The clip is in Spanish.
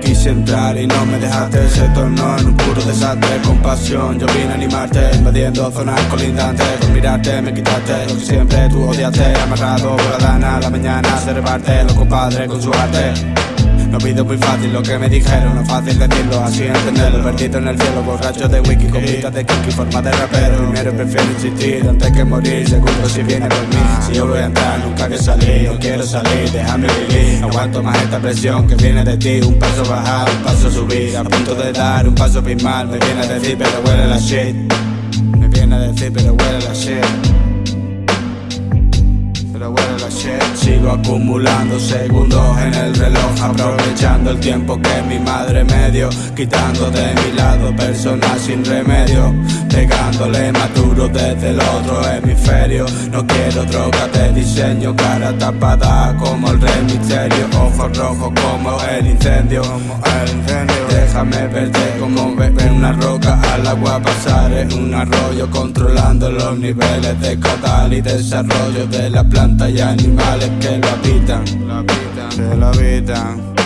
Quise entrar y no me dejaste, se tornó en un puro desastre. Con pasión yo vine a animarte, invadiendo zonas colindantes. Con mirarte me quitaste lo que siempre tú odiaste. Amarrado por la dana, la mañana a observarte, los compadres con su arte no pido muy fácil lo que me dijeron, no fácil decirlo, así entenderlo. Perdido en el cielo, borracho de wiki, con de kiki, forma de rapero. Primero prefiero insistir antes que morir, seguro si viene por mí. Si yo voy a entrar, nunca que salir, no quiero salir, déjame vivir. No aguanto más esta presión que viene de ti, un paso bajar, un paso subir. A punto de dar un paso mal, me viene a decir pero huele la shit. Me viene a decir pero huele la shit Acumulando segundos en el reloj Aprovechando el tiempo que mi madre me dio Quitando de mi lado personas sin remedio Pegándole maduro desde el otro hemisferio. No quiero droga de diseño Cara tapada como el rey misterio. Ojos rojos como el incendio. Déjame verte como beber una roca. Al agua pasar en un arroyo Controlando los niveles de caudal y desarrollo de la planta y animales que lo habitan, lo habitan, que lo habitan.